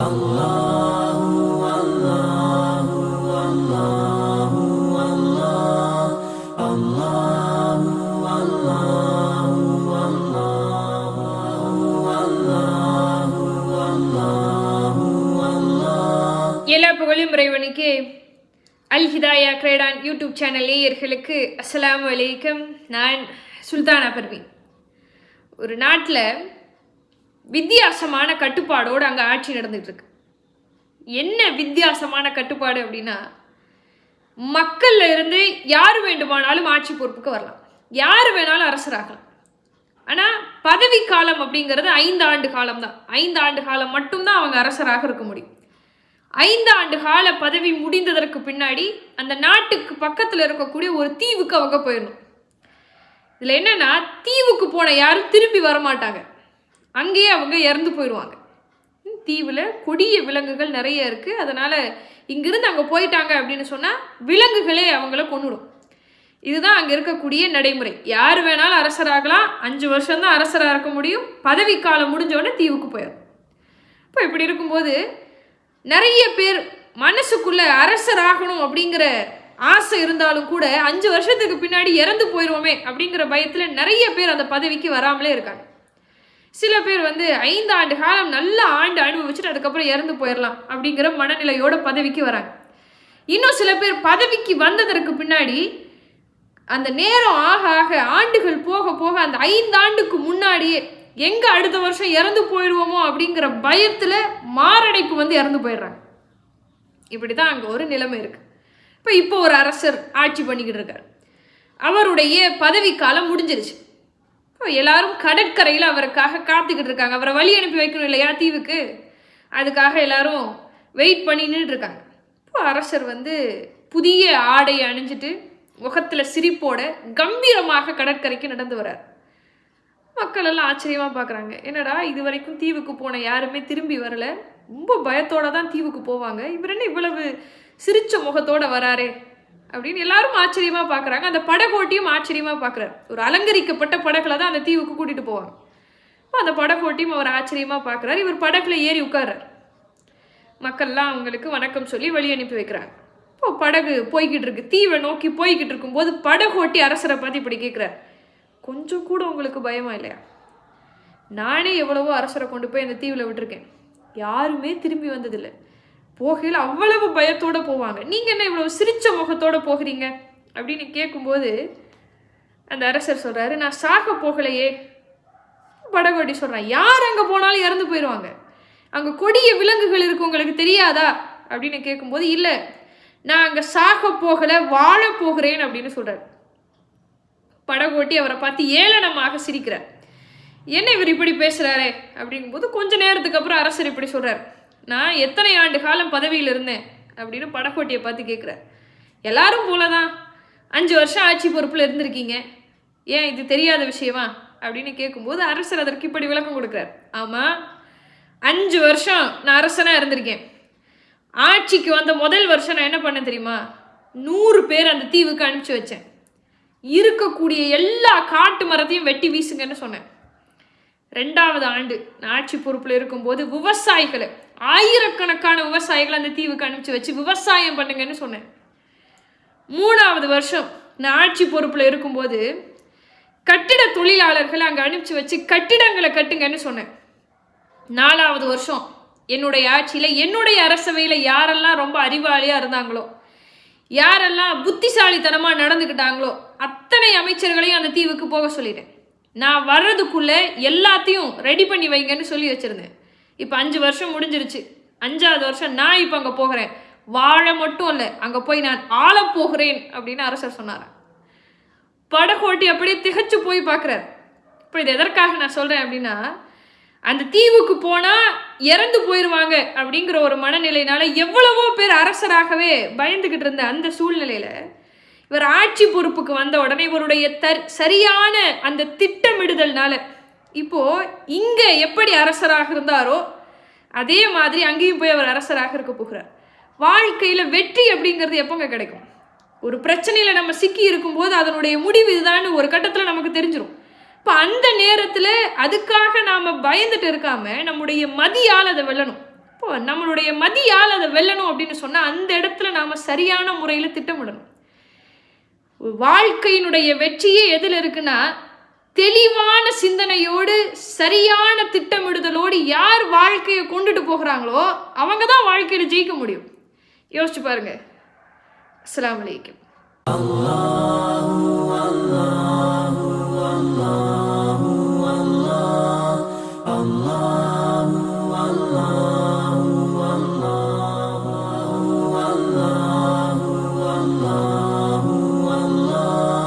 எல்லா புகழும் இறைவனுக்கு அல் ஹிதாயா கிரேடான் யூடியூப் சேனல் நேயர்களுக்கு அஸ்லாம் வலைக்கம் நான் சுல்தானா பர்வீன். ஒரு நாட்டில் வித்தியாசமான கட்டுப்பாடோடு அங்கே ஆட்சி நடந்துகிட்ருக்கு. என்ன வித்தியாசமான கட்டுப்பாடு அப்படின்னா மக்கள்ல இருந்து யார் வேண்டுமானாலும் ஆட்சி பொறுப்புக்கு வரலாம். யார் வேணாலும் அரசராகலாம் ஆனால் பதவி காலம் அப்படிங்கிறது ஐந்து ஆண்டு காலம் தான். ஐந்து ஆண்டு காலம் மட்டும்தான் அவங்க அரசராக இருக்க முடியும். ஐந்து ஆண்டு கால பதவி முடிந்ததற்கு பின்னாடி அந்த நாட்டுக்கு பக்கத்தில் இருக்கக்கூடிய ஒரு தீவுக்கு அவங்க போயிடணும். இதில் என்னென்னா தீவுக்கு போன யாரும் திரும்பி வரமாட்டாங்க. அங்கேயே அவங்க இறந்து போயிடுவாங்க. தீவில் கொடிய விலங்குகள் நிறைய இருக்குது அதனால் இங்கிருந்து அங்கே போயிட்டாங்க அப்படின்னு சொன்னால் விலங்குகளே அவங்கள கொண்டுடும் இதுதான் அங்கே இருக்கக்கூடிய நடைமுறை. யார் வேணாலும் அரசராகலாம். அஞ்சு வருஷம்தான் அரசராக இருக்க முடியும். பதவி காலம் முடிஞ்சோடனே தீவுக்கு போயிடும் இப்போ இப்படி இருக்கும்போது நிறைய பேர் மனசுக்குள்ளே அரசராகணும் அப்படிங்கிற ஆசை இருந்தாலும் கூட அஞ்சு வருஷத்துக்கு பின்னாடி இறந்து போயிடுவோமே அப்படிங்கிற பயத்தில் நிறைய பேர் அந்த பதவிக்கு வராமலே இருக்காங்க. சில பேர் வந்து ஐந்து ஆண்டு காலம் நல்ல ஆண்டு அனுபவிச்சுட்டு அதுக்கப்புறம் இறந்து போயிடலாம் அப்படிங்கிற மனநிலையோட பதவிக்கு வராங்க. இன்னும் சில பேர் பதவிக்கு வந்ததற்கு பின்னாடி அந்த நேரம் ஆக ஆக ஆண்டுகள் போக போக அந்த ஐந்து ஆண்டுக்கு முன்னாடியே எங்கே அடுத்த வருஷம் இறந்து போயிடுவோமோ அப்படிங்கிற பயத்தில் மாரடைப்பு வந்து இறந்து போயிடுறாங்க. இப்படி தான் அங்கே ஒரு நிலைமை இருக்குது இப்போ இப்போ ஒரு அரசர் ஆட்சி பண்ணிக்கிட்டு இருக்கார். அவருடைய பதவிக்காலம் முடிஞ்சிருச்சு. எல்லாரும் கடற்கரையில் அவருக்காக காத்துக்கிட்டு இருக்காங்க. அவரை வழி அனுப்பி வைக்கணும் இல்லையா தீவுக்கு? அதுக்காக எல்லாரும் வெயிட் பண்ணி இருக்காங்க. இப்போ அரசர் வந்து புதிய ஆடையை அணிஞ்சிட்டு முகத்தில் சிரிப்போட கம்பீரமாக கடற்கரைக்கு நடந்து வரார் மக்கள் எல்லாம் ஆச்சரியமாக பார்க்குறாங்க என்னடா இது வரைக்கும் தீவுக்கு போன யாருமே திரும்பி வரல. ரொம்ப பயத்தோடு தான் தீவுக்கு போவாங்க. இவர் என்ன இவ்வளவு சிரித்த முகத்தோடு வராரே? அப்படின்னு எல்லாரும் ஆச்சரியமாக பார்க்குறாங்க அந்த படகோட்டியும் ஆச்சரியமாக பார்க்குறாரு ஒரு அலங்கரிக்கப்பட்ட படகுல தான் அந்த தீவுக்கு கூட்டிகிட்டு போவாங்க. அப்போ அந்த படகோட்டியும் அவர் ஆச்சரியமாக பார்க்குறாரு இவர் படகுல ஏறி உட்கார்றார். மக்கள்லாம் அவங்களுக்கு வணக்கம் சொல்லி வழி அனுப்பி வைக்கிறாங்க. இப்போ படகு போய்கிட்டு இருக்கு. தீவை நோக்கி போய்கிட்டு இருக்கும்போது படகோட்டி அரசரை பார்த்து இப்படி கேட்குறார் கொஞ்சம் கூட உங்களுக்கு பயமா இல்லையா? நானே எவ்வளவோ அரசரை கொண்டு போய் அந்த தீவில் விட்டுருக்கேன். யாருமே திரும்பி வந்ததில்லை. போகையில் அவ்வளவு பயத்தோடு போவாங்க. நீங்கள் என்ன இவ்வளோ சிரித்த முகத்தோடு போகிறீங்க? அப்படின்னு கேட்கும்போது அந்த அரசர் சொல்கிறாரு நான் சாக போகலையே. படகோட்டி சொல்கிறேன் யார் அங்கே போனாலும் இறந்து போயிடுவாங்க அங்கே கொடிய விலங்குகள் இருக்கு உங்களுக்கு தெரியாதா? அப்படின்னு கேட்கும்போது இல்லை. நான் அங்கே சாக போகலை வாழ போகிறேன் அப்படின்னு சொல்கிறார் படகோட்டி அவரை பார்த்து ஏளனமாக சிரிக்கிறார். என்ன இவர் இப்படி பேசுகிறாரே அப்படிங்கும்போது கொஞ்ச நேரத்துக்கு அப்புறம் அரசர் இப்படி சொல்கிறார் நான் எத்தனை ஆண்டு காலம் பதவியில் இருந்தேன் அப்படின்னு படகோட்டியை பார்த்து கேட்குறார் எல்லாரும் போல தான் அஞ்சு வருஷம் ஆட்சி பொறுப்பில் இருந்திருக்கீங்க. ஏன் இது தெரியாத விஷயமா? அப்படின்னு கேட்கும்போது அரசர் அதற்கு இப்படி விளக்கம் கொடுக்குறார். ஆமாம் அஞ்சு வருஷம் நான் அரசனாக இருந்திருக்கேன். ஆட்சிக்கு வந்த முதல் வருஷம் நான் என்ன பண்ணேன் தெரியுமா? நூறு பேர் அந்த தீவுக்கு அனுப்பிச்சி வச்சேன். இருக்கக்கூடிய எல்லா காட்டு மரத்தையும் வெட்டி வீசுங்கன்னு சொன்னேன். ரெண்டாவது ஆண்டு நான் ஆட்சி பொறுப்பில் இருக்கும்போது விவசாயிகளை ஆயிரக்கணக்கான விவசாயிகளை அந்த தீவுக்கு அனுப்பிச்சு வச்சு விவசாயம் பண்ணுங்கன்னு சொன்னேன். மூணாவது வருஷம் நான் ஆட்சி பொறுப்பில் இருக்கும்போது கட்டிட தொழிலாளர்களை அங்கே அனுப்பிச்சு வச்சு கட்டிடங்களை கட்டுங்கன்னு சொன்னேன். நாலாவது வருஷம் என்னுடைய ஆட்சியில் என்னுடைய அரசவையில் யாரெல்லாம் ரொம்ப அறிவாளியாக இருந்தாங்களோ யாரெல்லாம் புத்திசாலித்தனமாக நடந்துக்கிட்டாங்களோ அத்தனை அமைச்சர்களையும் அந்த தீவுக்கு போக சொல்லிட்டேன். நான் வர்றதுக்குள்ளே எல்லாத்தையும் ரெடி பண்ணி வைங்கன்னு சொல்லி வச்சுருந்தேன். இப்போ அஞ்சு வருஷம் முடிஞ்சிருச்சு. அஞ்சாவது வருஷம் நான் இப்போ அங்கே போகிறேன். வாழ மட்டும் இல்லை அங்கே போய் நான் ஆள போகிறேன் அப்படின்னு அரசர் சொன்னார். படகோட்டி அப்படியே திகைச்சு போய் பார்க்குறாரு இப்போ இது எதற்காக நான் சொல்கிறேன் அப்படின்னா அந்த தீவுக்கு போனால் இறந்து போயிடுவாங்க அப்படிங்கிற ஒரு மனநிலையினால எவ்வளவோ பேர் அரசராகவே பயந்துக்கிட்டு இருந்த அந்த சூழ்நிலையில் இவர் ஆட்சி பொறுப்புக்கு வந்த உடனே இவருடைய தர் சரியான அந்த திட்டமிடுதல்னால இப்போது இங்கே எப்படி அரசராக இருந்தாரோ அதே மாதிரி அங்கேயும் போய் அவர் அரசராக இருக்க போகிறார். வாழ்க்கையில் வெற்றி அப்படிங்கிறது எப்போங்க கிடைக்கும்? ஒரு பிரச்சனையில் நம்ம சிக்கி இருக்கும்போது அதனுடைய முடிவு இதுதான்னு ஒரு கட்டத்தில் நமக்கு தெரிஞ்சிடும் இப்போ அந்த நேரத்தில் அதுக்காக நாம் பயந்துட்டு இருக்காம நம்முடைய மதியால் அதை வெல்லணும். இப்போ நம்மளுடைய மதியால் அதை வெல்லணும் அப்படின்னு சொன்னால் அந்த இடத்துல நாம் சரியான முறையில் திட்டமிடணும். வாழ்க்கையினுடைய வெற்றியே எதில் இருக்குன்னா தெளிவான சிந்தனையோடு சரியான திட்டமிடுதலோடு யார் வாழ்க்கையை கொண்டுட்டு போகிறாங்களோ அவங்க தான் வாழ்க்கையில் ஜெயிக்க முடியும். யோசிச்சு பாருங்க. அஸ்ஸலாமு அலைக்கும்.